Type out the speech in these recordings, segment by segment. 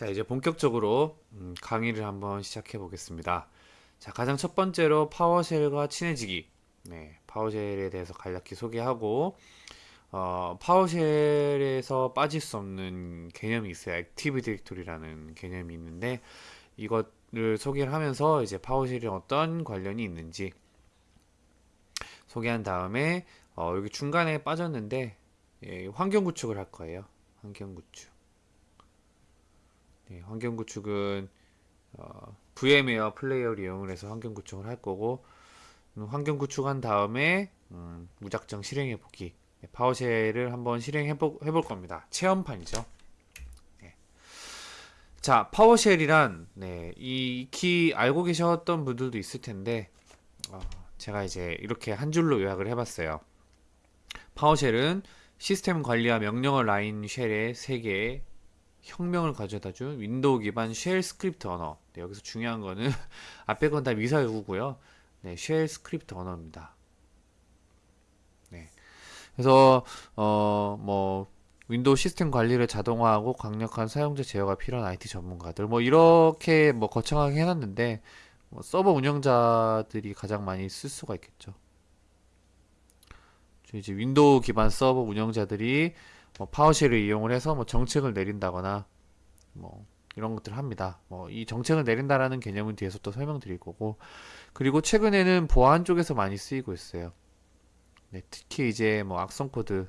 자, 이제 본격적으로 음, 강의를 한번 시작해 보겠습니다. 자, 가장 첫 번째로 PowerShell과 친해지기. 네, PowerShell에 대해서 간략히 소개하고, 어, PowerShell에서 빠질 수 없는 개념이 있어요. Active Directory라는 개념이 있는데, 이것을 소개를 하면서 이제 PowerShell이 어떤 관련이 있는지 소개한 다음에, 어, 여기 중간에 빠졌는데, 예, 환경 구축을 할 거예요. 환경 구축. 네, 환경 구축은 어, VMware Player를 이용을 해서 환경 구축을 할 거고 음, 환경 구축한 다음에 음, 무작정 실행해 보기. 네, PowerShell을 한번 실행해 보, 해볼 겁니다. 체험판이죠. 네. 자 PowerShell이란 네, 이키 알고 계셨던 분들도 있을 텐데 어, 제가 이제 이렇게 한 줄로 요약을 해봤어요. PowerShell은 시스템 관리와 명령어 line shell의 세계의 혁명을 가져다 준 윈도우 기반 shell script 언어. 네, 여기서 중요한 거는 앞에 건 다 미사여구고요. 네, shell script 언어입니다. 네. 그래서 어 뭐 윈도우 시스템 관리를 자동화하고 강력한 사용자 제어가 필요한 IT 전문가들 뭐 이렇게 뭐 거창하게 해놨는데 뭐 서버 운영자들이 가장 많이 쓸 수가 있겠죠. 이제 윈도우 기반 서버 운영자들이 뭐 PowerShell을 이용을 해서 뭐 정책을 내린다거나 뭐 이런 것들을 합니다. 뭐 이 정책을 내린다라는 개념은 뒤에서 또 설명드릴 거고 그리고 최근에는 보안 쪽에서 많이 쓰이고 있어요. 네, 특히 이제 뭐 악성 코드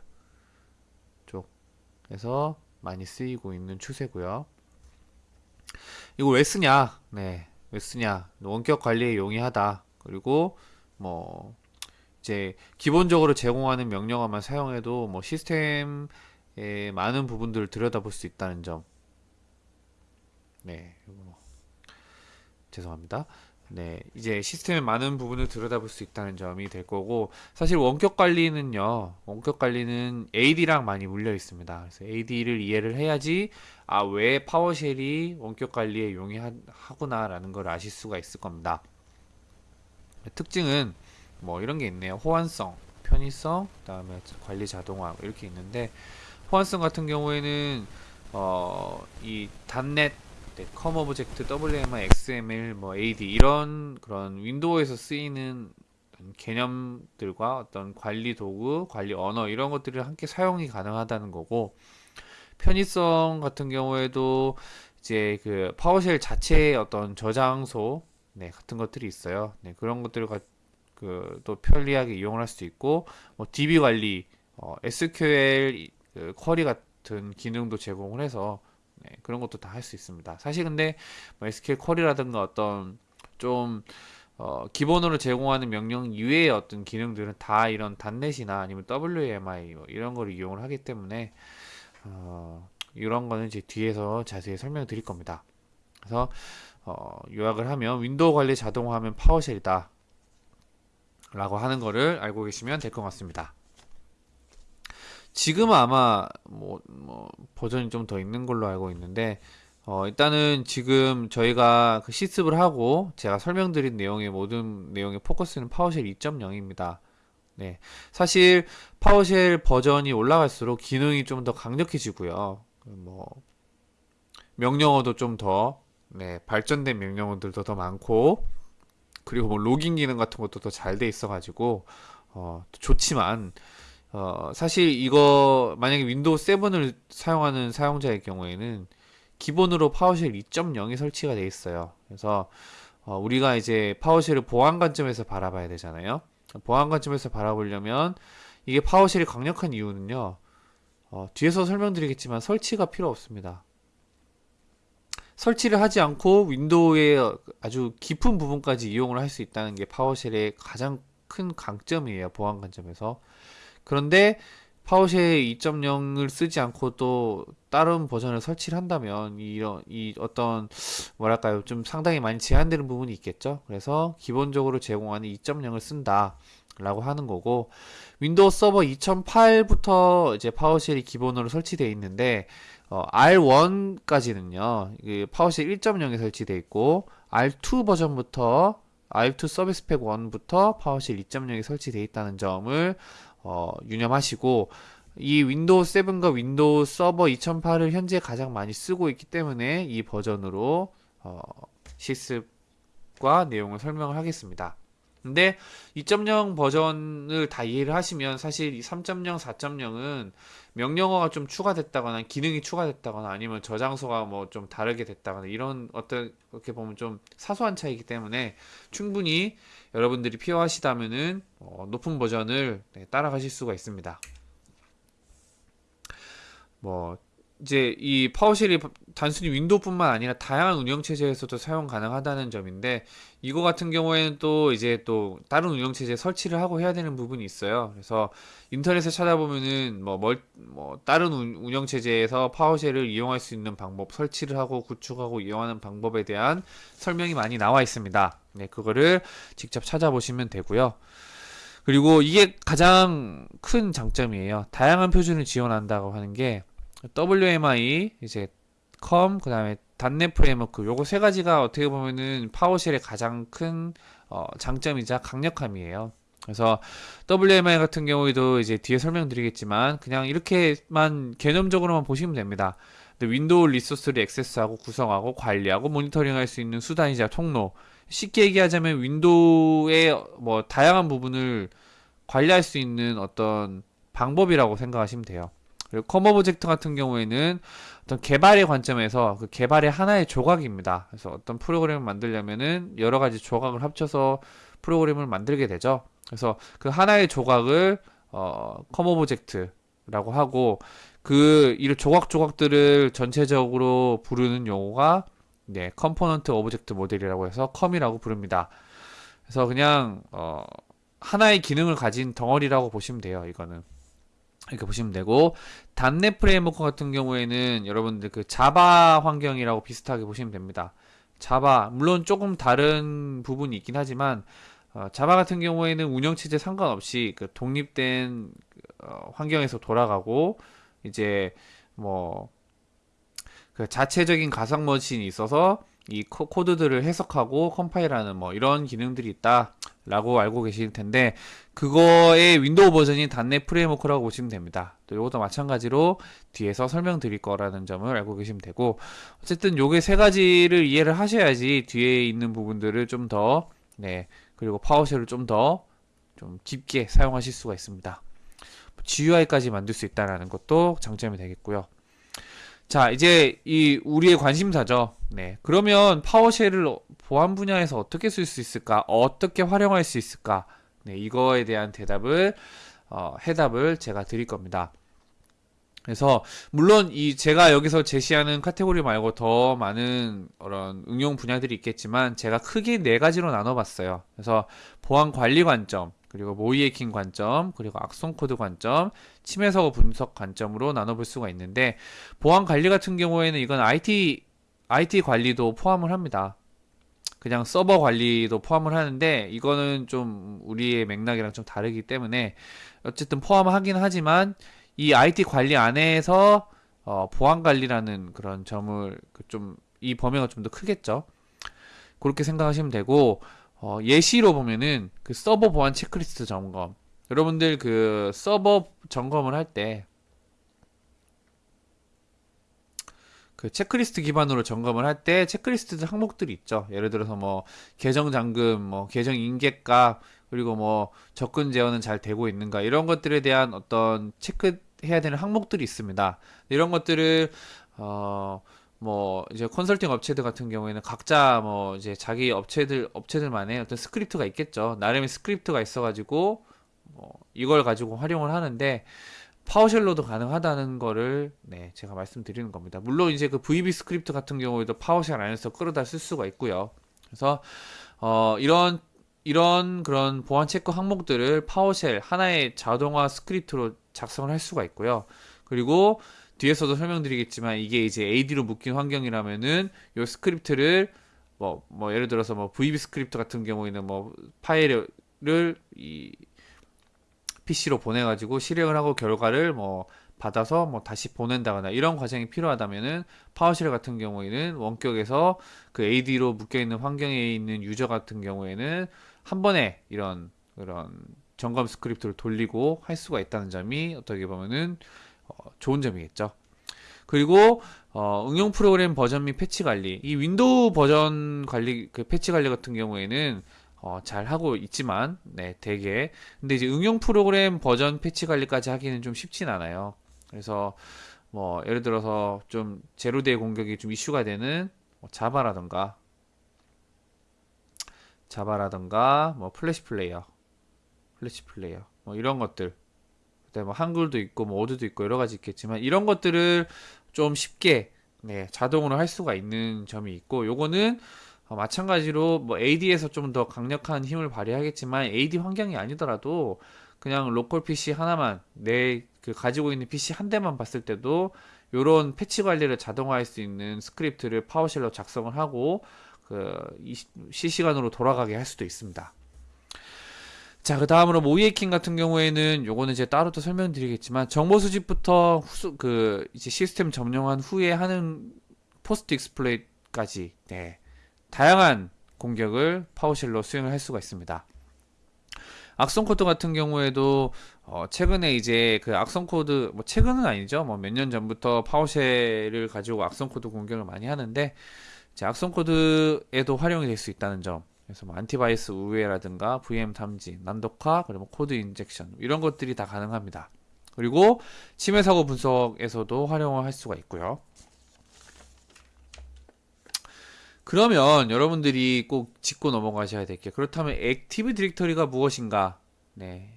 쪽에서 많이 쓰이고 있는 추세고요. 이거 왜 쓰냐? 네, 왜 쓰냐? 원격 관리에 용이하다. 그리고 뭐 이제 기본적으로 제공하는 명령어만 사용해도 뭐 시스템 예, 많은 부분들을 들여다볼 수 있다는 점. 네, 뭐, 죄송합니다. 네, 이제 시스템의 많은 부분을 들여다볼 수 있다는 점이 될 거고, 사실 원격 관리는요, 원격 관리는 AD랑 많이 물려 있습니다. 그래서 AD를 이해를 해야지, 아, 왜 PowerShell이 원격 관리에 용이하구나라는 걸 아실 수가 있을 겁니다. 특징은 뭐 이런 게 있네요. 호환성, 편의성, 그다음에 관리 자동화 이렇게 있는데, 호환성 같은 경우에는 어, 이 .NET, 네, COM object, WMI, XML, 뭐 AD 이런 그런 윈도우에서 쓰이는 개념들과 어떤 관리 도구, 관리 언어 이런 것들을 함께 사용이 가능하다는 거고 편의성 같은 경우에도 이제 그 파워쉘 자체의 어떤 저장소 네, 같은 것들이 있어요. 네, 그런 것들을 그 또 편리하게 이용할 수 있고 뭐 DB 관리, 어, SQL 그 쿼리 같은 기능도 제공을 해서 네, 그런 것도 다 할 수 있습니다. 사실 근데 뭐 SQL 쿼리라든가 어떤 좀 어, 기본으로 제공하는 명령 이외의 어떤 기능들은 다 이런 단넷이나 아니면 WMI 뭐 이런 걸 이용을 하기 때문에 어, 이런 거는 이제 뒤에서 자세히 설명드릴 겁니다. 그래서 어, 요약을 하면 윈도우 관리 자동화하면 PowerShell이다 라고 하는 거를 알고 계시면 될 것 같습니다. 지금은 아마 뭐, 뭐 버전이 좀 더 있는 걸로 알고 있는데 어, 일단은 지금 저희가 그 실습을 하고 제가 설명드린 내용의 모든 내용의 포커스는 PowerShell 2.0입니다. 네. 사실 PowerShell 버전이 올라갈수록 기능이 좀 더 강력해지고요. 뭐 명령어도 좀더 네, 발전된 명령어들도 더 많고 그리고 뭐 logging 기능 같은 것도 더 잘 돼 있어 가지고 어, 좋지만 어, 사실 이거 만약에 윈도우 7을 사용하는 사용자의 경우에는 기본으로 PowerShell 2.0이 설치가 되어 있어요. 그래서 어, 우리가 이제 PowerShell을 보안 관점에서 바라봐야 되잖아요. 보안 관점에서 바라보려면 이게 PowerShell이 강력한 이유는요. 어, 뒤에서 설명드리겠지만 설치가 필요 없습니다. 설치를 하지 않고 윈도우의 아주 깊은 부분까지 이용을 할 수 있다는 게 PowerShell의 가장 큰 강점이에요. 보안 관점에서. 그런데 PowerShell 2.0을 쓰지 않고 또 다른 버전을 설치를 한다면 이런 이 어떤 뭐랄까요? 좀 상당히 많이 제한되는 부분이 있겠죠? 그래서 기본적으로 제공하는 2.0을 쓴다 라고 하는 거고 윈도우 서버 2008부터 이제 PowerShell이 기본으로 설치되어 있는데 어, R1까지는요 그 PowerShell 1.0에 설치되어 있고 R2 버전부터 R2 service pack 1부터 PowerShell 2.0에 설치되어 있다는 점을 어, 유념하시고 이 윈도우 7과 윈도우 서버 2008을 현재 가장 많이 쓰고 있기 때문에 이 버전으로 어, 실습과 내용을 설명을 하겠습니다. 근데 2.0 버전을 다 이해를 하시면 사실 이 3.0, 4.0은 명령어가 좀 추가됐다거나 기능이 추가됐다거나 아니면 저장소가 뭐 좀 다르게 됐다거나 이런 어떤 어떻게 보면 좀 사소한 차이기 때문에 충분히 여러분들이 필요하시다면은 어, 높은 버전을 네, 따라가실 수가 있습니다. 뭐 이제 이 파워쉘이 단순히 윈도우뿐만 아니라 다양한 운영 체제에서도 사용 가능하다는 점인데 이거 같은 경우에는 또 이제 또 다른 운영 체제 설치를 하고 해야 되는 부분이 있어요. 그래서 인터넷에 찾아보면은 뭐, 멀, 뭐 다른 운영 체제에서 파워쉘을 이용할 수 있는 방법, 설치를 하고 구축하고 이용하는 방법에 대한 설명이 많이 나와 있습니다. 네, 그거를 직접 찾아보시면 되고요. 그리고 이게 가장 큰 장점이에요. 다양한 표준을 지원한다고 하는 게 WMI 이제 COM 그다음에 .NET Framework 요거 세 가지가 어떻게 보면은 PowerShell의 가장 큰 어, 장점이자 강력함이에요. 그래서 WMI 같은 경우에도 이제 뒤에 설명드리겠지만 그냥 이렇게만 개념적으로만 보시면 됩니다. 윈도우 resource를 액세스하고 구성하고 관리하고 모니터링할 수 있는 수단이자 통로. 쉽게 얘기하자면 윈도우의 뭐 다양한 부분을 관리할 수 있는 어떤 방법이라고 생각하시면 돼요. 그리고 COM object 같은 경우에는 어떤 개발의 관점에서 그 개발의 하나의 조각입니다. 그래서 어떤 프로그램을 만들려면은 여러 가지 조각을 합쳐서 프로그램을 만들게 되죠. 그래서 그 하나의 조각을 어, COM object라고 하고 그 이 조각 조각들을 전체적으로 부르는 용어가 네, Component Object Model이라고 해서 COM이라고 부릅니다. 그래서 그냥 어, 하나의 기능을 가진 덩어리라고 보시면 돼요. 이거는. 이렇게 보시면 되고 .NET Framework 같은 경우에는 여러분들 그 Java 환경이라고 비슷하게 보시면 됩니다. Java 물론 조금 다른 부분이 있긴 하지만 어, Java 같은 경우에는 운영체제 상관없이 그 독립된 어, 환경에서 돌아가고 이제 뭐 그 자체적인 가상 머신이 있어서 이 코드들을 해석하고 컴파일하는 뭐 이런 기능들이 있다 라고 알고 계실 텐데 그거의 윈도우 버전이 .NET Framework라고 보시면 됩니다. 또 이것도 마찬가지로 뒤에서 설명드릴 거라는 점을 알고 계시면 되고 어쨌든 요게 세 가지를 이해를 하셔야지 뒤에 있는 부분들을 좀 더 네, 그리고 PowerShell을 좀 더좀 좀 깊게 사용하실 수가 있습니다. GUI까지 만들 수 있다는 것도 장점이 되겠고요. 자, 이제 이 우리의 관심사죠. 네. 그러면 파워쉘을 보안 분야에서 어떻게 쓸 수 있을까? 어떻게 활용할 수 있을까? 네, 이거에 대한 대답을 어, 해답을 제가 드릴 겁니다. 그래서 물론 이 제가 여기서 제시하는 카테고리 말고 더 많은 그런 응용 분야들이 있겠지만 제가 크게 네 가지로 나눠봤어요. 그래서 보안 관리 관점, 그리고 모의해킹 관점, 그리고 악성 코드 관점, 침해 사고 분석 관점으로 나눠볼 수가 있는데 보안 관리 같은 경우에는 이건 IT IT 관리도 포함을 합니다. 그냥 서버 관리도 포함을 하는데 이거는 좀 우리의 맥락이랑 좀 다르기 때문에 어쨌든 포함하긴 하지만 이 IT 관리 안에서 어, 보안 관리라는 그런 점을 그 좀이 범위가 좀 더 크겠죠. 그렇게 생각하시면 되고 어, 예시로 보면은 그 서버 보안 체크리스트 점검. 여러분들 그 서버 점검을 할 때 그 체크리스트 기반으로 점검을 할 때 체크리스트 항목들이 있죠. 예를 들어서 뭐 계정 잠금, 뭐 계정 인계값, 그리고 뭐 접근 제어는 잘 되고 있는가 이런 것들에 대한 어떤 체크해야 되는 항목들이 있습니다. 이런 것들을 어 뭐 이제 컨설팅 업체들 같은 경우에는 각자 뭐 이제 자기 업체들 업체들만의 어떤 스크립트가 있겠죠. 나름의 스크립트가 있어가지고 뭐 이걸 가지고 활용을 하는데 PowerShell로도 가능하다는 거를 네 제가 말씀드리는 겁니다. 물론 이제 그 VBScript 같은 경우에도 PowerShell 안에서 끌어다 쓸 수가 있고요. 그래서 어 이런 이런 그런 보안 체크 항목들을 PowerShell 하나의 자동화 스크립트로 작성을 할 수가 있고요. 그리고 뒤에서도 설명드리겠지만 이게 이제 AD로 묶인 환경이라면은 요 스크립트를 뭐, 뭐 예를 들어서 뭐 VBScript 같은 경우에는 뭐 파일을 이 PC로 보내가지고 실행을 하고 결과를 뭐 받아서 뭐 다시 보낸다거나 이런 과정이 필요하다면은 PowerShell 같은 경우에는 원격에서 그 AD로 묶여 있는 환경에 있는 user 같은 경우에는 한 번에 이런 그런 점검 스크립트를 돌리고 할 수가 있다는 점이 어떻게 보면은 어, 좋은 점이겠죠. 그리고 어, 응용 프로그램 버전 및 패치 관리. 이 윈도우 버전 관리 그 패치 관리 같은 경우에는 어, 잘 하고 있지만 네, 되게 근데 이제 응용 프로그램 버전 패치 관리까지 하기는 좀 쉽진 않아요. 그래서 뭐 예를 들어서 좀 zero-day 공격이 좀 이슈가 되는 뭐 Java라던가 Java라던가 뭐 Flash Player Flash Player 뭐 이런 것들 그다음에 뭐 한글도 있고 뭐 오드도 있고 여러 가지 있겠지만 이런 것들을 좀 쉽게 네, 자동으로 할 수가 있는 점이 있고 요거는 어, 마찬가지로 뭐 AD에서 좀 더 강력한 힘을 발휘하겠지만 AD 환경이 아니더라도 그냥 local PC 하나만 내 그 가지고 있는 PC 한 대만 봤을 때도 요런 패치 관리를 자동화할 수 있는 스크립트를 PowerShell로 작성을 하고 그 이- 실시간으로 돌아가게 할 수도 있습니다. 자, 그 다음으로 모의해킹 같은 경우에는 요거는 이제 따로 또 설명드리겠지만 정보 수집부터 후수, 그 이제 시스템 점령한 후에 하는 post exploit까지 네. 다양한 공격을 PowerShell로 수행을 할 수가 있습니다. 악성 코드 같은 경우에도 어, 최근에 이제 그 악성 코드 뭐 최근은 아니죠. 뭐 몇 년 전부터 PowerShell을 가지고 악성 코드 공격을 많이 하는데 이제 악성 코드에도 활용이 될 수 있다는 점. 그래서 뭐 anti-virus 우회라든가 VM 탐지, 난독화, 그리고 code injection 이런 것들이 다 가능합니다. 그리고 침해 사고 분석에서도 활용을 할 수가 있고요. 그러면 여러분들이 꼭 짚고 넘어가셔야 될 게 그렇다면 Active Directory가 무엇인가? 네.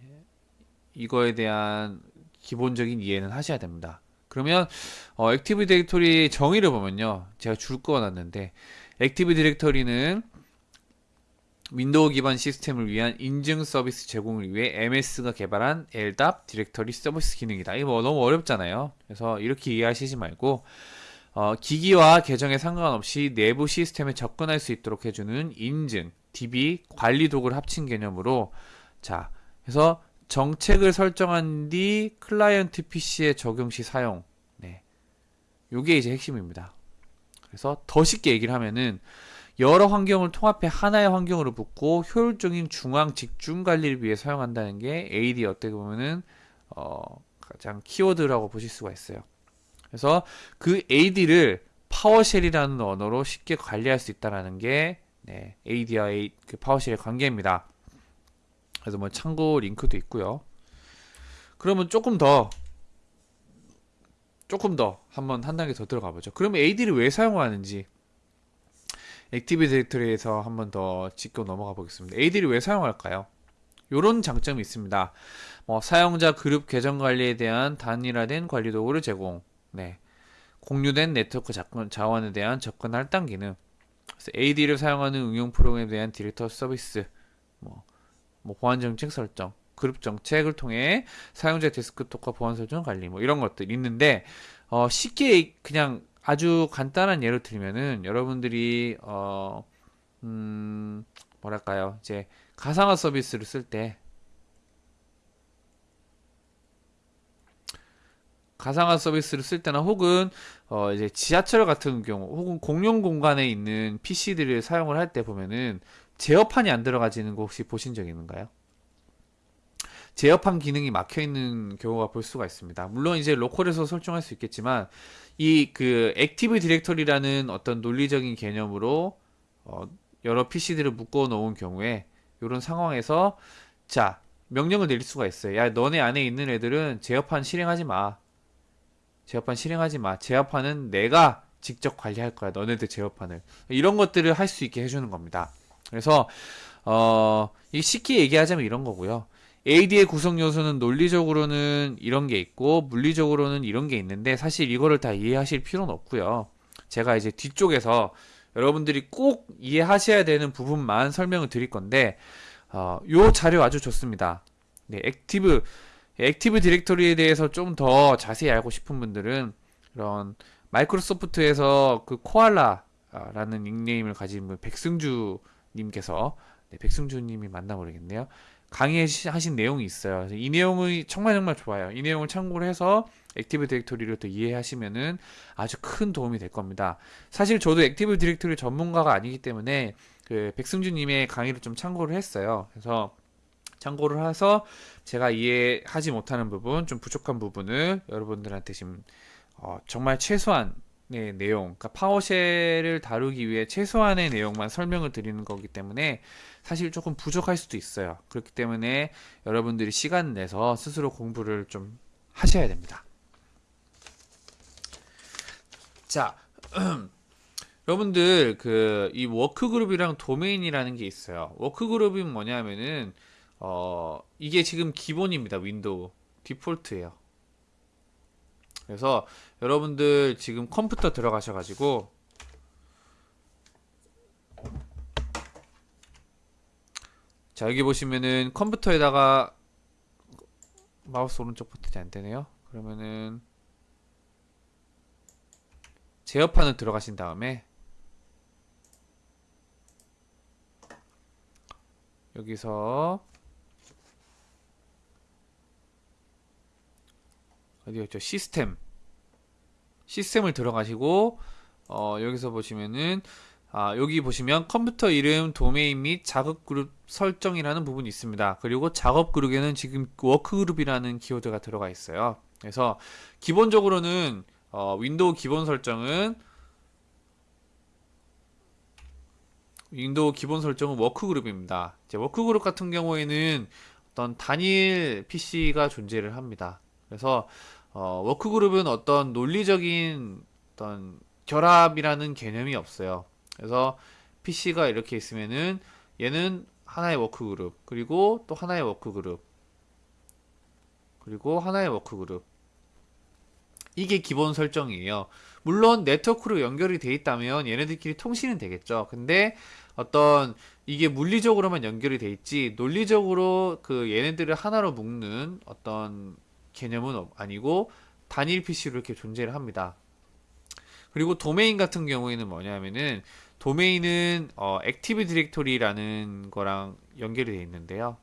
이거에 대한 기본적인 이해는 하셔야 됩니다. 그러면 어, Active Directory 정의를 보면요. 제가 줄 거놨는데 Active Directory는 윈도우 기반 시스템을 위한 인증 서비스 제공을 위해 MS가 개발한 LDAP 디렉터리 서비스 기능이다. 이거 뭐 너무 어렵잖아요. 그래서 이렇게 이해하시지 말고 어, 기기와 계정에 상관없이 내부 시스템에 접근할 수 있도록 해주는 인증, DB, 관리 도구를 합친 개념으로 자, 그래서 정책을 설정한 뒤 클라이언트 PC에 적용 시 사용. 네. 요게 이제 핵심입니다. 그래서 더 쉽게 얘기를 하면은 여러 환경을 통합해 하나의 환경으로 묶고 효율적인 중앙 집중 관리를 위해 사용한다는 게 AD 어떻게 보면은 어, 가장 키워드라고 보실 수가 있어요. 그래서 그 AD를 PowerShell이라는 언어로 쉽게 관리할 수 있다라는 게 네, AD와 A, 그 PowerShell의 관계입니다. 그래서 뭐 참고 링크도 있고요. 그러면 조금 더 조금 더 한번 한 단계 더 들어가 보죠. 그러면 AD를 왜 사용하는지 Active Directory에서 한번 더 짚고 넘어가 보겠습니다. AD를 왜 사용할까요? 이런 장점이 있습니다. 뭐 사용자 그룹 계정 관리에 대한 단일화된 관리 도구를 제공. 네. 공유된 네트워크 자원에 대한 접근 할당 기능. AD를 사용하는 응용 프로그램에 대한 디렉터 서비스. 뭐, 뭐 보안 정책 설정, 그룹 정책을 통해 사용자 데스크톱과 보안 설정 관리 뭐 이런 것들 있는데 어, 쉽게 그냥 아주 간단한 예를 들면은 여러분들이 어, 음, 뭐랄까요 이제 가상화 서비스를 쓸때 가상화 서비스를 쓸 때나 혹은 어 이제 지하철 같은 경우 혹은 공용 공간에 있는 PC들을 사용을 할 때 보면은 제어판이 안 들어가지는 거 혹시 보신 적 있는가요? 제어판 기능이 막혀 있는 경우가 볼 수가 있습니다. 물론 이제 로컬에서 설정할 수 있겠지만 이 그 Active Directory라는 어떤 논리적인 개념으로 어 여러 PC들을 묶어 놓은 경우에 이런 상황에서 자 명령을 내릴 수가 있어요. 야 너네 안에 있는 애들은 제어판 실행하지 마. 제어판 실행하지 마. 제어판은 내가 직접 관리할 거야. 너네들 제어판을. 이런 것들을 할 수 있게 해주는 겁니다. 그래서, 어, 이 쉽게 얘기하자면 이런 거고요. AD의 구성 요소는 논리적으로는 이런 게 있고, 물리적으로는 이런 게 있는데, 사실 이거를 다 이해하실 필요는 없고요. 제가 이제 뒤쪽에서 여러분들이 꼭 이해하셔야 되는 부분만 설명을 드릴 건데, 어, 요 자료 아주 좋습니다. 네, Active, Active Directory에 대해서 좀 더 자세히 알고 싶은 분들은 이런 마이크로소프트에서 그 코알라라는 닉네임을 가진 분 백승주 님께서 네, 백승주 님이 맞나 모르겠네요. 강의하신 내용이 있어요. 이 내용이 정말 정말 좋아요. 이 내용을 참고를 해서 Active Directory를 또 이해하시면은 아주 큰 도움이 될 겁니다. 사실 저도 Active Directory 전문가가 아니기 때문에 그 백승주 님의 강의를 좀 참고를 했어요. 그래서 참고를 해서 제가 이해하지 못하는 부분, 좀 부족한 부분을 여러분들한테 지금 어, 정말 최소한의 내용, 그러니까 파워쉘을 다루기 위해 최소한의 내용만 설명을 드리는 거기 때문에 사실 조금 부족할 수도 있어요. 그렇기 때문에 여러분들이 시간 내서 스스로 공부를 좀 하셔야 됩니다. 자, 여러분들 그 이 workgroup이랑 도메인이라는 게 있어요. workgroup이 뭐냐면은 어 이게 지금 기본입니다. 윈도우 디폴트예요. 그래서 여러분들 지금 컴퓨터 들어가셔 가지고 자 여기 보시면은 컴퓨터에다가 마우스 오른쪽 버튼이 안 되네요. 그러면은 제어판을 들어가신 다음에 여기서 어디였죠? 시스템 시스템을 들어가시고 어, 여기서 보시면은 아, 여기 보시면 컴퓨터 이름, 도메인 및 작업 그룹 설정이라는 부분이 있습니다. 그리고 작업 그룹에는 지금 workgroup이라는 키워드가 들어가 있어요. 그래서 기본적으로는 어, 윈도우 기본 설정은 윈도우 기본 설정은 workgroup입니다. 이제 workgroup 같은 경우에는 어떤 단일 PC가 존재를 합니다. 그래서 어, workgroup은 어떤 논리적인 어떤 결합이라는 개념이 없어요. 그래서 PC가 이렇게 있으면은 얘는 하나의 workgroup 그리고 또 하나의 workgroup 그리고 하나의 workgroup 이게 기본 설정이에요. 물론 네트워크로 연결이 돼 있다면 얘네들끼리 통신은 되겠죠. 근데 어떤 이게 물리적으로만 연결이 돼 있지 논리적으로 그 얘네들을 하나로 묶는 어떤 개념은 아니고 단일 PC로 이렇게 존재를 합니다. 그리고 도메인 같은 경우에는 뭐냐면은 도메인은 어, Active Directory라는 거랑 연결이 되어 있는데요.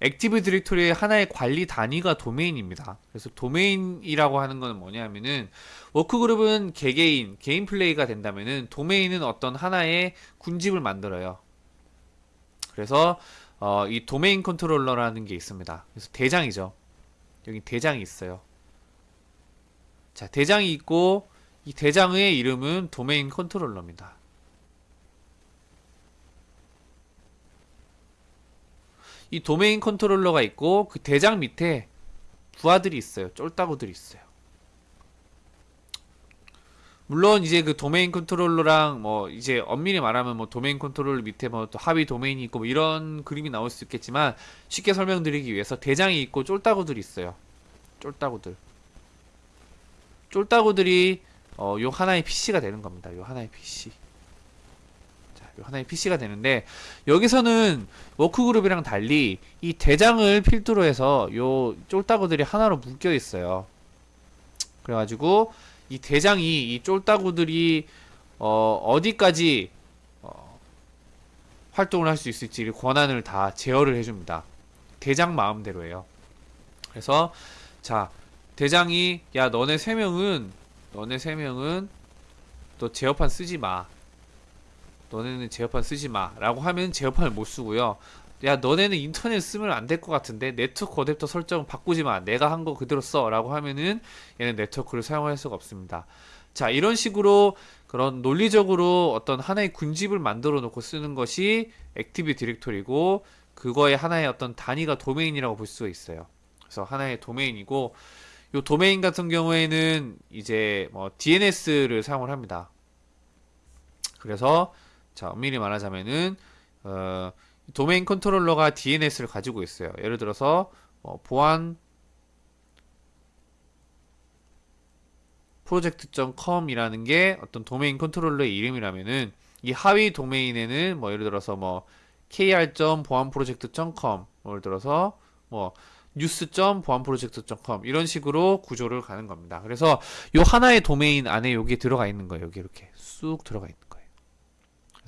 Active Directory의 하나의 관리 단위가 도메인입니다. 그래서 도메인이라고 하는 건 뭐냐면은 workgroup은 개개인, 개인 플레이가 된다면은 도메인은 어떤 하나의 군집을 만들어요. 그래서 어, 이 domain controller라는 게 있습니다. 그래서 대장이죠. 여기 대장이 있어요. 자, 대장이 있고 이 대장의 이름은 domain controller입니다. 이 domain controller가 있고 그 대장 밑에 부하들이 있어요. 쫄따구들이 있어요. 물론 이제 그 domain controller랑 뭐 이제 엄밀히 말하면 뭐 domain controller 밑에 뭐 또 하위 도메인이 있고 뭐 이런 그림이 나올 수 있겠지만 쉽게 설명드리기 위해서 대장이 있고 쫄따구들이 있어요. 쫄따구들. 쫄따구들이 어, 요 하나의 PC가 되는 겁니다. 요 하나의 PC. 하나의 PC가 되는데 여기서는 워크그룹이랑 달리 이 대장을 필두로 해서 요 쫄따구들이 하나로 묶여 있어요. 그래가지고 이 대장이 이 쫄따구들이 어, 어디까지 어, 활동을 할 수 있을지 권한을 다 제어를 해줍니다. 대장 마음대로예요. 그래서 자 대장이 야 너네 세 명은 너네 세 명은 또 제어판 쓰지 마. 너네는 제어판 쓰지 마 라고 하면 제어판을 못 쓰고요 야 너네는 인터넷 쓰면 안 될 것 같은데 네트워크 어댑터 설정 바꾸지 마. 내가 한 거 그대로 써. 라고 하면은 얘는 네트워크를 사용할 수가 없습니다. 자 이런 식으로 그런 논리적으로 어떤 하나의 군집을 만들어 놓고 쓰는 것이 Active Directory고 그거의 하나의 어떤 단위가 도메인이라고 볼 수가 있어요. 그래서 하나의 도메인이고 요 도메인 같은 경우에는 이제 뭐 DNS를 사용을 합니다. 그래서 자, 엄밀히 말하자면은 어, 도메인 컨트롤러가 DNS를 가지고 있어요. 예를 들어서 어, 보안 프로젝트.com이라는 게 어떤 도메인 컨트롤러의 이름이라면은 이 하위 도메인에는 뭐 예를 들어서 뭐 kr.보안프로젝트.com 예를 들어서 뭐 뉴스.보안프로젝트.com 이런 식으로 구조를 가는 겁니다. 그래서 요 하나의 도메인 안에 여기 들어가 있는 거예요. 여기 이렇게 쑥 들어가 있는.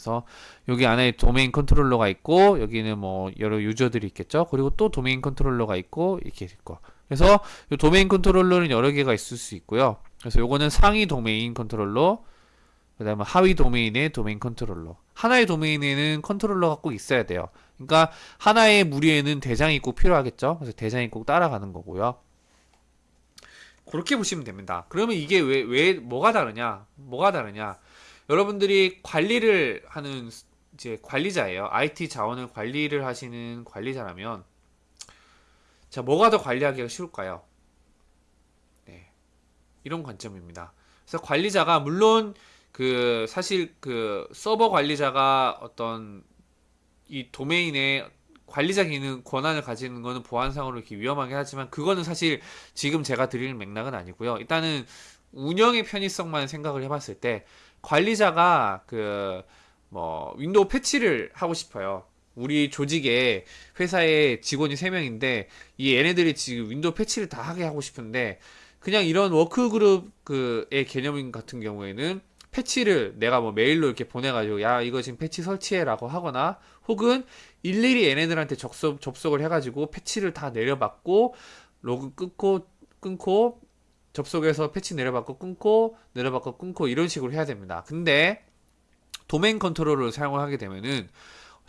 그래서 여기 안에 도메인 컨트롤러가 있고 여기는 뭐 여러 user들이 있겠죠. 그리고 또 도메인 컨트롤러가 있고 이렇게 있고. 그래서 이 도메인 컨트롤러는 여러 개가 있을 수 있고요. 그래서 요거는 상위 도메인 컨트롤러, 그 다음에 하위 도메인의 도메인 컨트롤러. 하나의 도메인에는 컨트롤러가 꼭 있어야 돼요. 그러니까 하나의 무리에는 대장이 꼭 필요하겠죠. 그래서 대장이 꼭 따라가는 거고요. 그렇게 보시면 됩니다. 그러면 이게 왜, 왜, 뭐가 다르냐? 뭐가 다르냐? 여러분들이 관리를 하는 이제 관리자예요. IT 자원을 관리를 하시는 관리자라면 자, 뭐가 더 관리하기가 쉬울까요? 네. 이런 관점입니다. 그래서 관리자가 물론 그 사실 그 서버 관리자가 어떤 이 도메인의 관리자 기능 권한을 가지는 거는 보안상으로 이렇게 위험하긴 하지만 그거는 사실 지금 제가 드리는 맥락은 아니고요. 일단은 운영의 편의성만 생각을 해봤을 때 관리자가 그 뭐 윈도우 패치를 하고 싶어요. 우리 조직에 회사에 직원이 3명인데 이 얘네들이 지금 윈도우 패치를 다 하게 하고 싶은데 그냥 이런 workgroup 그의 개념 같은 경우에는 패치를 내가 뭐 메일로 이렇게 보내가지고 야 이거 지금 패치 설치해라고 하거나 혹은 일일이 얘네들한테 접속, 접속을 해가지고 패치를 다 내려받고 로그 끊고 끊고 접속해서 패치 내려받고 끊고 내려받고 끊고 이런 식으로 해야 됩니다. 근데 도메인 컨트롤을 사용을 하게 되면은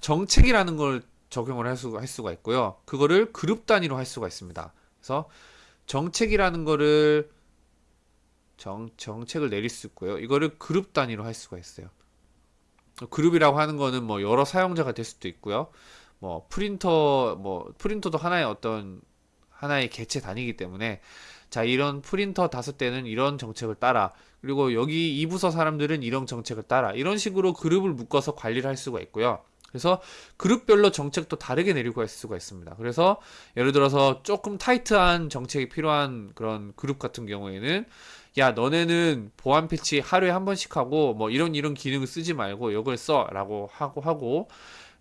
정책이라는 걸 적용을 할 수가, 할 수가 있고요. 그거를 그룹 단위로 할 수가 있습니다. 그래서 정책이라는 거를 정, 정책을 내릴 수 있고요. 이거를 그룹 단위로 할 수가 있어요. 그룹이라고 하는 거는 뭐 여러 사용자가 될 수도 있고요. 뭐 프린터 뭐 프린터도 하나의 어떤 하나의 개체 단위이기 때문에 자 이런 프린터 다섯 대는 이런 정책을 따라 그리고 여기 이 부서 사람들은 이런 정책을 따라 이런 식으로 그룹을 묶어서 관리를 할 수가 있고요. 그래서 그룹별로 정책도 다르게 내리고 할 수가 있습니다. 그래서 예를 들어서 조금 타이트한 정책이 필요한 그런 그룹 같은 경우에는 야 너네는 보안 패치 하루에 한 번씩 하고 뭐 이런 이런 기능을 쓰지 말고 이걸 써라고 하고 하고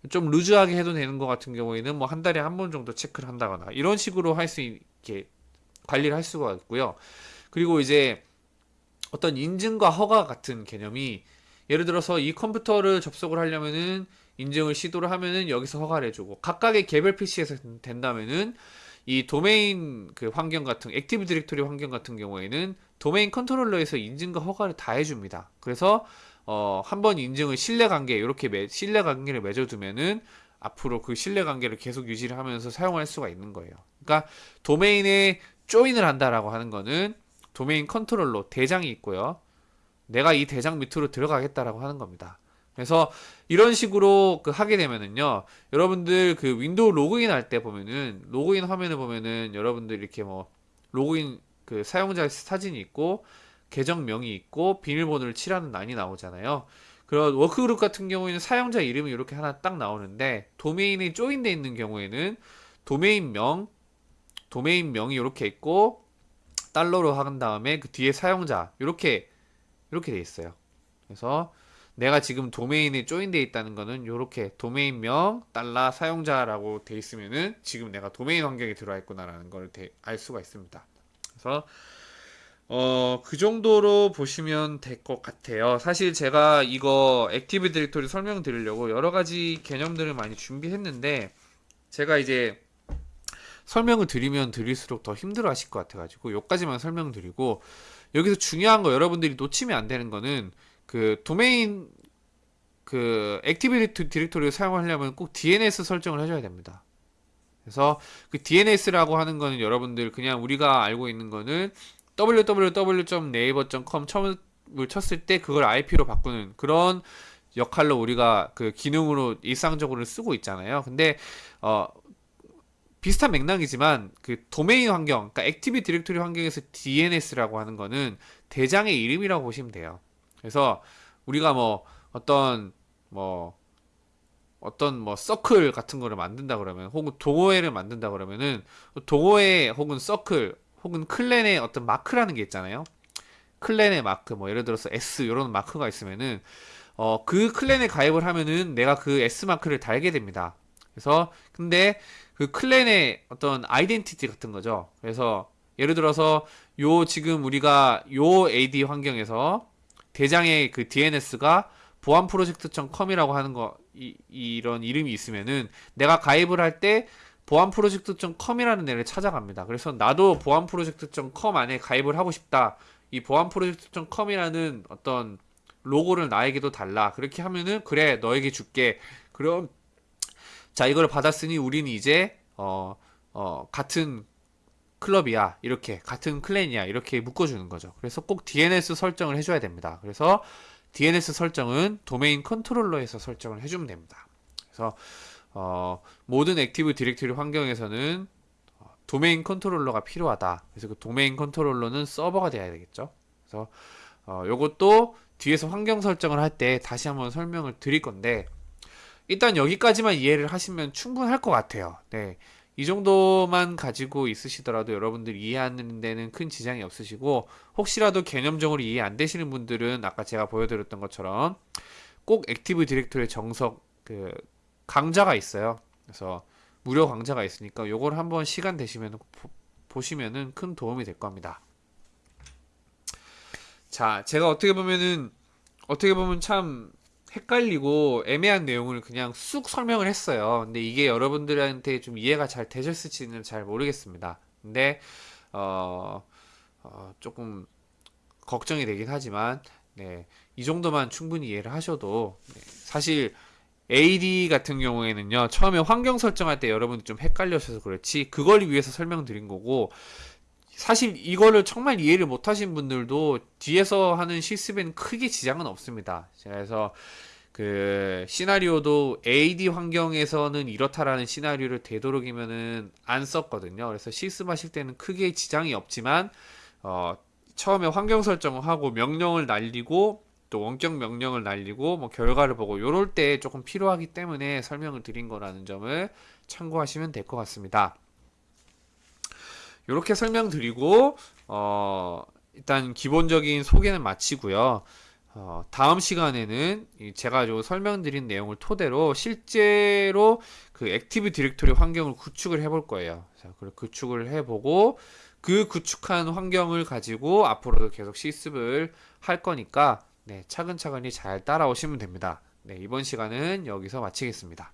좀 루즈하게 해도 되는 것 같은 경우에는 뭐 한 달에 한 번 정도 체크를 한다거나 이런 식으로 할 수 있게 관리를 할 수가 있고요. 그리고 이제 어떤 인증과 허가 같은 개념이 예를 들어서 이 컴퓨터를 접속을 하려면은 인증을 시도를 하면은 여기서 허가를 해주고 각각의 개별 PC에서 된다면은 이 도메인 그 환경 같은 Active Directory 환경 같은 경우에는 도메인 컨트롤러에서 인증과 허가를 다 해줍니다. 그래서 어, 한 번 인증을 신뢰관계 이렇게 매, 신뢰관계를 맺어두면은 앞으로 그 신뢰관계를 계속 유지를 하면서 사용할 수가 있는 거예요. 그러니까 도메인에 join을 한다라고 하는 거는 도메인 컨트롤러 대장이 있고요. 내가 이 대장 밑으로 들어가겠다라고 하는 겁니다. 그래서 이런 식으로 그 하게 되면은요, 여러분들 그 윈도우 로그인 할 때 보면은 로그인 화면을 보면은 여러분들 이렇게 뭐 로그인 그 사용자 사진이 있고 계정명이 있고 비밀번호를 치라는 란이 나오잖아요. 그런 workgroup 같은 경우에는 사용자 이름이 이렇게 하나 딱 나오는데 도메인이 join돼 있는 경우에는 도메인명, 도메인 명이 이렇게 있고 달러로 한 다음에 그 뒤에 사용자 이렇게 이렇게 돼 있어요. 그래서 내가 지금 도메인에 join돼 있다는 거는 이렇게 도메인명 달러 사용자라고 돼 있으면은 지금 내가 도메인 환경에 들어와 있구나라는 걸 알 수가 있습니다. 그래서 어, 그 정도로 보시면 될 것 같아요. 사실 제가 이거 Active Directory 설명드리려고 여러 가지 개념들을 많이 준비했는데 제가 이제 설명을 드리면 드릴수록 더 힘들어 하실 것 같아가지고 여기까지만 설명드리고 여기서 중요한 거 여러분들이 놓치면 안 되는 거는 그 도메인 그 Active Directory를 사용하려면 꼭 DNS 설정을 해줘야 됩니다. 그래서 그 DNS라고 하는 거는 여러분들 그냥 우리가 알고 있는 거는 www.naver.com 처음을 쳤을 때 그걸 IP로 바꾸는 그런 역할로 우리가 그 기능으로 일상적으로 쓰고 있잖아요. 근데 어 비슷한 맥락이지만 그 도메인 환경, 그러니까 Active Directory 환경에서 DNS라고 하는 거는 대장의 이름이라고 보시면 돼요. 그래서 우리가 뭐 어떤 뭐 어떤 뭐 서클 같은 거를 만든다 그러면 혹은 동호회를 만든다 그러면은 동호회 혹은 서클 혹은 clan의 어떤 마크라는 게 있잖아요. 클랜의 마크 뭐 예를 들어서 S 이런 마크가 있으면은 어 그 클랜에 가입을 하면은 내가 그 S 마크를 달게 됩니다. 그래서 근데 그 클랜의 어떤 아이덴티티 같은 거죠. 그래서 예를 들어서 요 지금 우리가 요 AD 환경에서 대장의 그 DNS가 보안 프로젝트.com이라고 하는 거 이, 이런 이름이 있으면은 내가 가입을 할 때 보안 프로젝트.com이라는 데를 찾아갑니다. 그래서 나도 보안 프로젝트.com 안에 가입을 하고 싶다. 이 보안 프로젝트.com이라는 어떤 로고를 나에게도 달라. 그렇게 하면은 그래 너에게 줄게. 그럼 자 이걸 받았으니 우리는 이제 어, 어, 같은 클럽이야 이렇게 같은 clan이야 이렇게 묶어주는 거죠. 그래서 꼭 DNS 설정을 해줘야 됩니다. 그래서 DNS 설정은 도메인 컨트롤러에서 설정을 해주면 됩니다. 그래서 어, 모든 Active Directory 환경에서는 어, domain controller가 필요하다. 그래서 그 domain controller는 서버가 돼야 되겠죠. 그래서 어, 요것도 뒤에서 환경 설정을 할 때 다시 한번 설명을 드릴 건데 일단 여기까지만 이해를 하시면 충분할 것 같아요. 네. 이 정도만 가지고 있으시더라도 여러분들 이해하는 데는 큰 지장이 없으시고 혹시라도 개념적으로 이해 안 되시는 분들은 아까 제가 보여드렸던 것처럼 꼭 Active Directory 정석 그 강좌가 있어요. 그래서 무료 강좌가 있으니까 요걸 한번 시간 되시면 보, 보시면은 큰 도움이 될 겁니다. 자, 제가 어떻게 보면은 어떻게 보면 참 헷갈리고 애매한 내용을 그냥 쑥 설명을 했어요. 근데 이게 여러분들한테 좀 이해가 잘 되셨을지는 잘 모르겠습니다. 근데 어, 어, 조금 걱정이 되긴 하지만 네, 이 정도만 충분히 이해를 하셔도 네, 사실 AD 같은 경우에는요 처음에 환경 설정할 때 여러분들 좀 헷갈려셔서 그렇지 그걸 위해서 설명드린 거고 사실 이거를 정말 이해를 못하신 분들도 뒤에서 하는 실습에는 크게 지장은 없습니다. 그래서 그 시나리오도 AD 환경에서는 이렇다라는 시나리오를 되도록이면은 안 썼거든요. 그래서 실습하실 때는 크게 지장이 없지만 어 처음에 환경 설정을 하고 명령을 날리고 또 원격 명령을 날리고 뭐 결과를 보고 요럴 때 조금 필요하기 때문에 설명을 드린 거라는 점을 참고하시면 될 것 같습니다. 이렇게 설명드리고 어, 일단 기본적인 소개는 마치고요. 어, 다음 시간에는 제가 요 설명드린 내용을 토대로 실제로 그 Active Directory 환경을 구축을 해볼 거예요. 자, 그 구축을 해보고 그 구축한 환경을 가지고 앞으로도 계속 실습을 할 거니까 네, 차근차근히 잘 따라오시면 됩니다. 네, 이번 시간은 여기서 마치겠습니다.